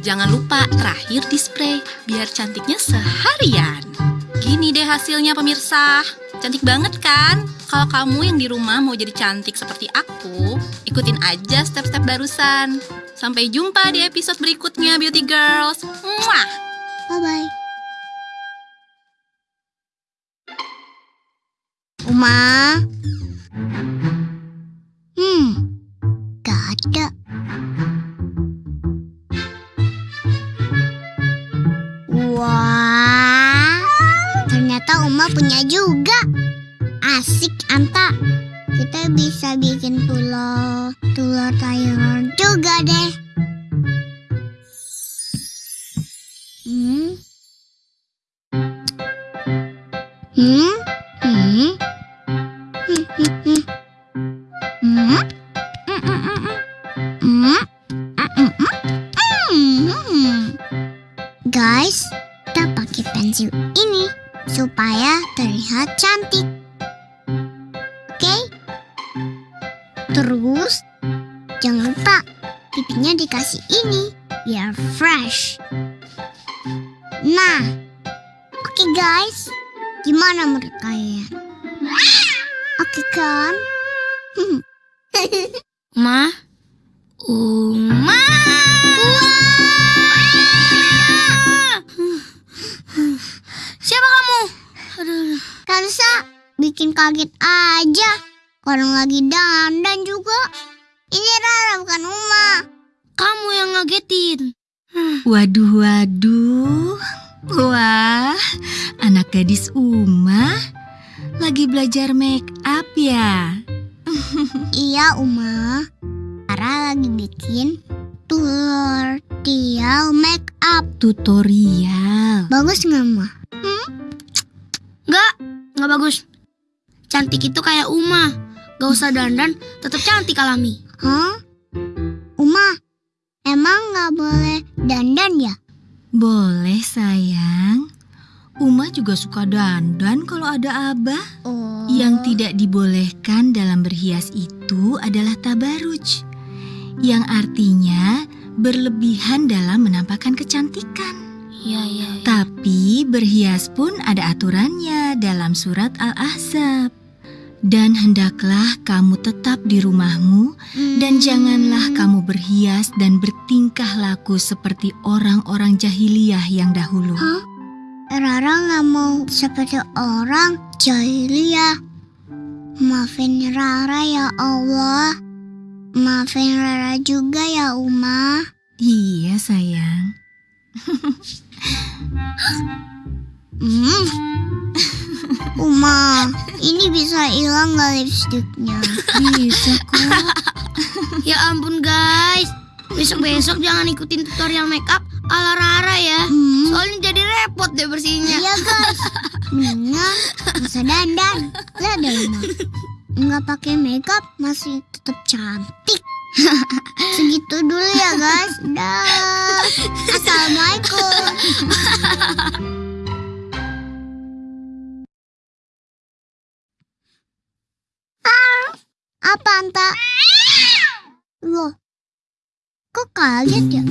Jangan lupa terakhir di spray biar cantiknya seharian. Gini deh hasilnya pemirsa. Cantik banget kan? Kalau kamu yang di rumah mau jadi cantik seperti aku, ikutin aja step-step barusan. Sampai jumpa di episode berikutnya Beauty Girls. Muah! Bye-bye. Uma? Uma punya juga. Asik, Anta. Kita bisa bikin telur, telur sayur juga deh. Hmm? Hmm? Hmm? Hmm, hmm, hmm. Hmm? Hmm, hmm, hmm, hmm. Hmm? Hmm, hmm, hmm. Hmm. Guys, kita pakai pensil ini supaya terlihat cantik. Oke? Terus, jangan lupa pipinya dikasih ini biar fresh. Nah, oke guys, gimana menurut kalian? Oke kan? Ma? Kaget aja. Orang lagi dandan juga. Ini Rara bukan Uma. kamu yang ngagetin. Waduh, waduh. Wah, anak gadis Uma lagi belajar make up ya. Iya Uma. Rara lagi bikin tutorial make up. Tutorial. Bagus nggak Ma? Enggak, enggak bagus. Cantik itu kayak Uma. Gak usah dandan, tetap cantik alami. Hah? Uma, emang nggak boleh dandan ya? Boleh sayang. Uma juga suka dandan kalau ada abah. Oh. Yang tidak dibolehkan dalam berhias itu adalah tabaruj. Yang artinya berlebihan dalam menampakkan kecantikan. Iya, iya. Tapi berhias pun ada aturannya dalam surat Al-Ahzab. Dan hendaklah kamu tetap di rumahmu dan Hmm. janganlah kamu berhias dan bertingkah laku seperti orang-orang jahiliyah yang dahulu. Hah? Rara nggak mau seperti orang jahiliyah. Maafin Rara ya Allah. Maafin Rara juga ya Uma. Iya sayang. Hmm. Uma, ini bisa hilang nggak lipstiknya? Bisa kok. Ya ampun guys. Besok-besok jangan ikutin tutorial makeup ala Rara ya. Hmm. Soalnya jadi repot deh bersihinnya. Iya guys, mendingan bisa dandan. Lihat deh Uma, nggak pakai makeup masih tetap cantik. Segitu dulu ya guys. Dah. Apa Anta? Loh, kok kaget ya?